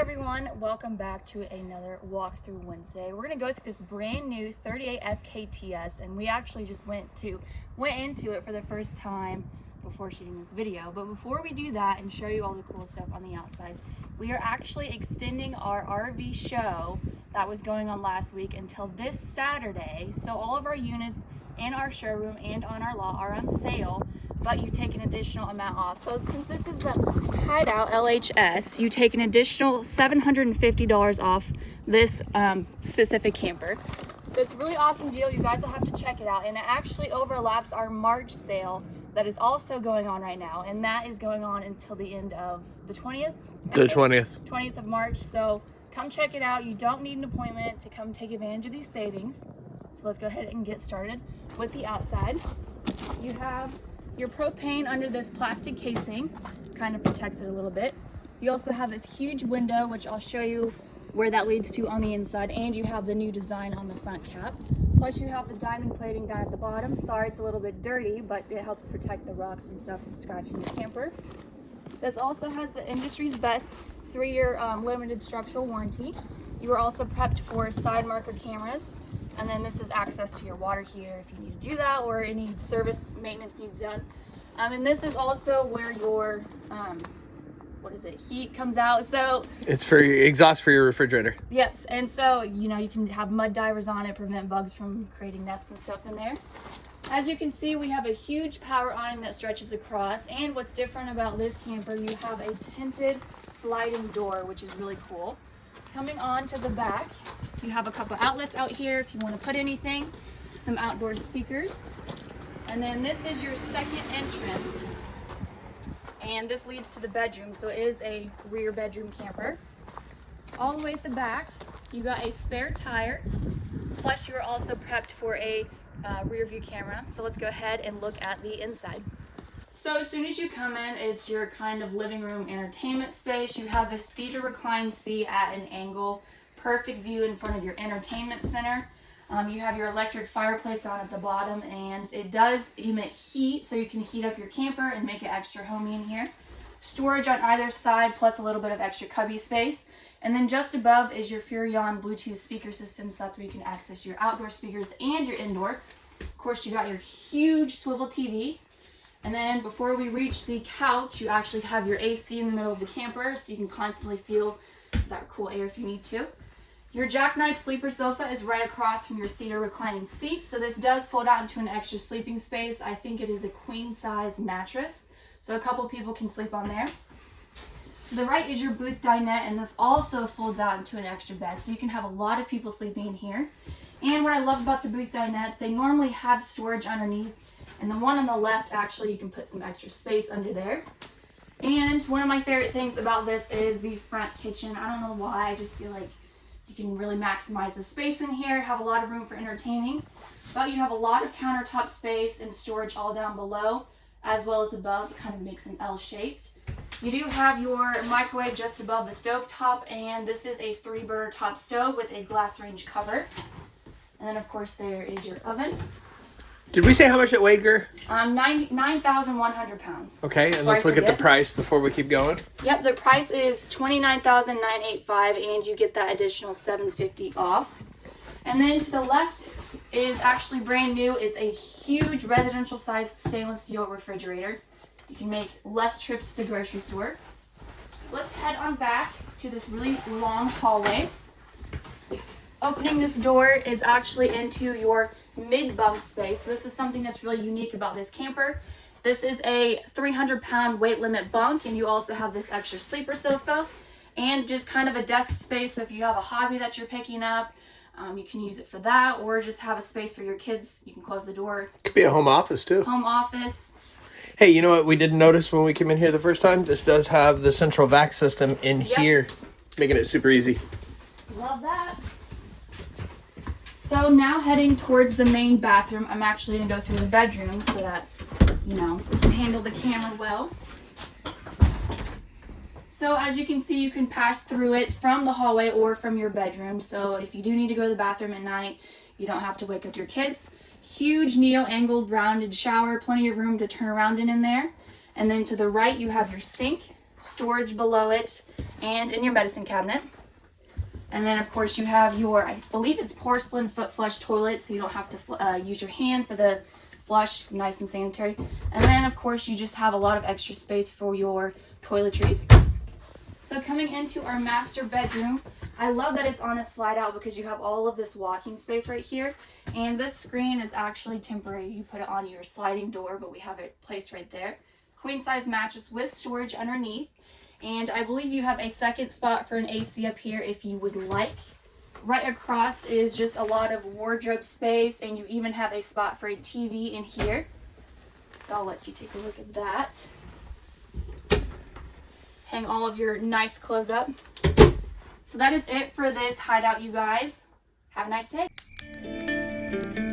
everyone, welcome back to another walkthrough Wednesday. We're gonna go through this brand new 38 FKTS and we actually just went to went into it for the first time before shooting this video. But before we do that and show you all the cool stuff on the outside, we are actually extending our RV show that was going on last week until this Saturday. So all of our units in our showroom and on our lot are on sale but you take an additional amount off. So since this is the Hideout LHS, you take an additional $750 off this um, specific camper. So it's a really awesome deal. You guys will have to check it out. And it actually overlaps our March sale that is also going on right now. And that is going on until the end of the 20th? The 20th. 20th of March. So come check it out. You don't need an appointment to come take advantage of these savings. So let's go ahead and get started with the outside. You have your propane under this plastic casing kind of protects it a little bit. You also have this huge window, which I'll show you where that leads to on the inside, and you have the new design on the front cap. Plus you have the diamond plating down at the bottom. Sorry it's a little bit dirty, but it helps protect the rocks and stuff from scratching your camper. This also has the industry's best three-year um, limited structural warranty. You are also prepped for side marker cameras, and then this is access to your water heater if you need to do that or any service maintenance needs done. Um, and this is also where your, um, what is it, heat comes out. So it's for your exhaust for your refrigerator. Yes, and so, you know, you can have mud daubers on it, prevent bugs from creating nests and stuff in there. As you can see, we have a huge power awning that stretches across. And what's different about this camper, you have a tinted sliding door, which is really cool. Coming on to the back, you have a couple outlets out here if you want to put anything, some outdoor speakers. And then this is your second entrance. And this leads to the bedroom, so it is a rear bedroom camper. All the way at the back, you got a spare tire, plus you are also prepped for a uh, rear view camera. So let's go ahead and look at the inside. So as soon as you come in, it's your kind of living room entertainment space. You have this theater recline seat at an angle, perfect view in front of your entertainment center. Um, you have your electric fireplace on at the bottom and it does emit heat so you can heat up your camper and make it extra homey in here. Storage on either side plus a little bit of extra cubby space. And then just above is your Furrion Bluetooth speaker system so that's where you can access your outdoor speakers and your indoor. Of course you got your huge swivel TV and then before we reach the couch, you actually have your AC in the middle of the camper so you can constantly feel that cool air if you need to. Your jackknife sleeper sofa is right across from your theater reclining seats. So this does fold out into an extra sleeping space. I think it is a queen size mattress. So a couple people can sleep on there. To the right is your booth dinette and this also folds out into an extra bed. So you can have a lot of people sleeping in here. And what I love about the booth dinettes, they normally have storage underneath and the one on the left, actually, you can put some extra space under there. And one of my favorite things about this is the front kitchen. I don't know why, I just feel like you can really maximize the space in here, have a lot of room for entertaining. But you have a lot of countertop space and storage all down below, as well as above. It kind of makes an L-shaped. You do have your microwave just above the stove top, and this is a three burner top stove with a glass range cover. And then of course there is your oven. Did we say how much it weighed, Gur? Um, 9,100 pounds. Okay, and let's look at the price before we keep going. Yep, the price is 29985 and you get that additional 750 off. And then to the left is actually brand new. It's a huge residential sized stainless steel refrigerator. You can make less trips to the grocery store. So let's head on back to this really long hallway. Opening this door is actually into your mid bunk space. So this is something that's really unique about this camper. This is a 300 pound weight limit bunk and you also have this extra sleeper sofa and just kind of a desk space. So if you have a hobby that you're picking up, um, you can use it for that or just have a space for your kids. You can close the door. Could be a home office too. Home office. Hey, you know what we didn't notice when we came in here the first time? This does have the central vac system in yep. here, making it super easy. Love that. So now heading towards the main bathroom, I'm actually going to go through the bedroom so that, you know, we can handle the camera well. So as you can see, you can pass through it from the hallway or from your bedroom. So if you do need to go to the bathroom at night, you don't have to wake up your kids. Huge neo-angled rounded shower, plenty of room to turn around in in there. And then to the right, you have your sink. storage below it and in your medicine cabinet. And then of course you have your, I believe it's porcelain foot flush toilet, so you don't have to uh, use your hand for the flush, nice and sanitary. And then of course you just have a lot of extra space for your toiletries. So coming into our master bedroom, I love that it's on a slide out because you have all of this walking space right here. And this screen is actually temporary. You put it on your sliding door, but we have it placed right there. Queen size mattress with storage underneath. And I believe you have a second spot for an AC up here if you would like. Right across is just a lot of wardrobe space and you even have a spot for a TV in here. So I'll let you take a look at that. Hang all of your nice clothes up. So that is it for this hideout, you guys. Have a nice day.